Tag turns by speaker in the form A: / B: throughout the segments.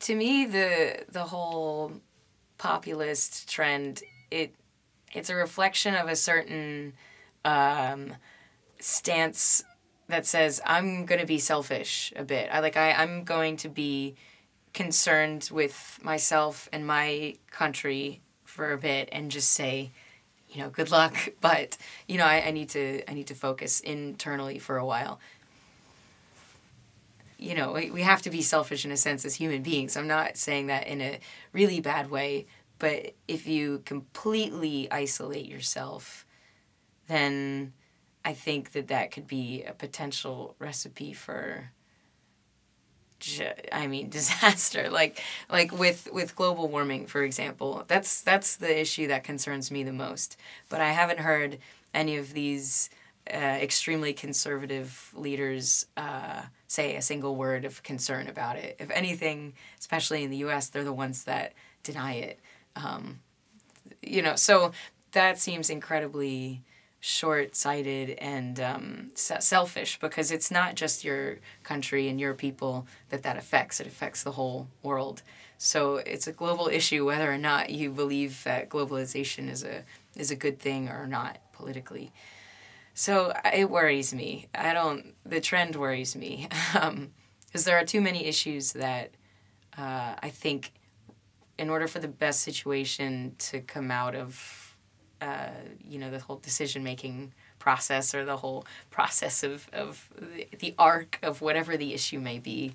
A: to me the the whole populist trend it it's a reflection of a certain um, stance that says I'm going to be selfish a bit. I like I I'm going to be concerned with myself and my country for a bit and just say you know good luck but you know I, I need to i need to focus internally for a while you know we, have to be selfish in a sense as human beings. I'm not saying that in a really bad way but if you completely isolate yourself then i think that that could be a potential recipe for I mean disaster. Like like with with global warming for example that's that's the issue that concerns me the most. But I haven't heard any of these uh, extremely conservative leaders uh, say a single word of concern about it if anything especially in the US they're the ones that deny it um, you know so that seems incredibly short sighted and um, selfish because it's not just your country and your people that that affects, it affects the whole world. So it's a global issue whether or not you believe that globalization is a, is a good thing or not politically. So it worries me. I don't, the trend worries me because um, there are too many issues that uh, I think in order for the best situation to come out of uh, you know the whole decision making process or the whole process of, of the, the arc of whatever the issue may be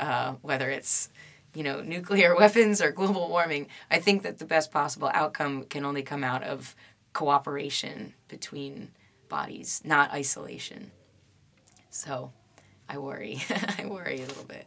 A: uh, whether it's you know nuclear weapons or global warming i think that the best possible outcome can only come out of cooperation between bodies not isolation. So i worry. I worry a little bit